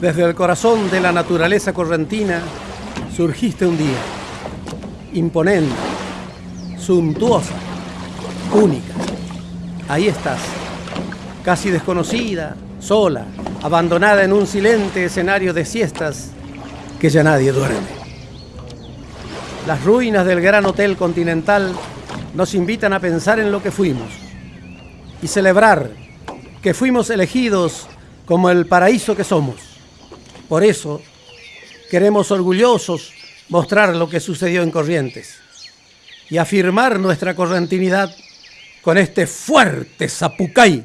Desde el corazón de la naturaleza correntina surgiste un día, imponente, suntuosa, única. Ahí estás, casi desconocida, sola, abandonada en un silente escenario de siestas que ya nadie duerme. Las ruinas del gran hotel continental nos invitan a pensar en lo que fuimos y celebrar que fuimos elegidos como el paraíso que somos. Por eso, queremos orgullosos mostrar lo que sucedió en Corrientes y afirmar nuestra correntinidad con este fuerte zapucay